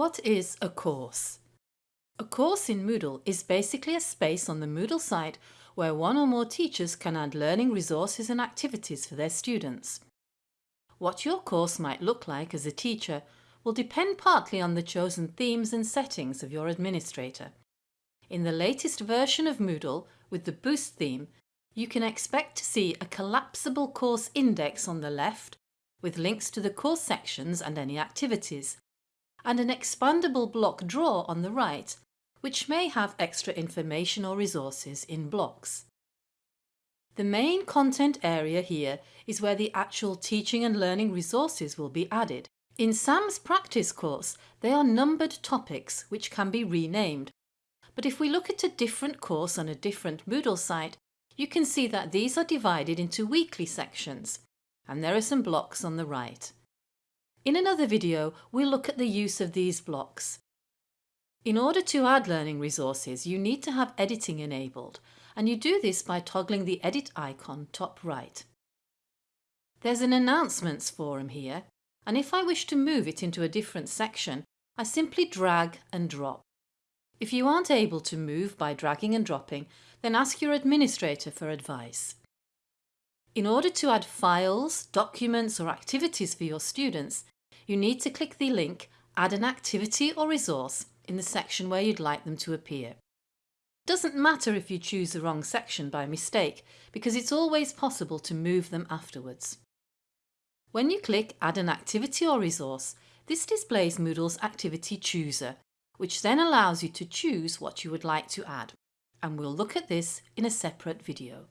What is a course? A course in Moodle is basically a space on the Moodle site where one or more teachers can add learning resources and activities for their students. What your course might look like as a teacher will depend partly on the chosen themes and settings of your administrator. In the latest version of Moodle, with the Boost theme, you can expect to see a collapsible course index on the left with links to the course sections and any activities, and an expandable block drawer on the right, which may have extra information or resources in blocks. The main content area here is where the actual teaching and learning resources will be added. In Sam's practice course, they are numbered topics which can be renamed. But if we look at a different course on a different Moodle site, you can see that these are divided into weekly sections, and there are some blocks on the right. In another video, we'll look at the use of these blocks. In order to add learning resources, you need to have editing enabled, and you do this by toggling the edit icon top right. There's an announcements forum here, and if I wish to move it into a different section, I simply drag and drop. If you aren't able to move by dragging and dropping, then ask your administrator for advice. In order to add files, documents or activities for your students, you need to click the link Add an activity or resource in the section where you'd like them to appear. Doesn't matter if you choose the wrong section by mistake because it's always possible to move them afterwards. When you click Add an activity or resource, this displays Moodle's Activity Chooser, which then allows you to choose what you would like to add. And we'll look at this in a separate video.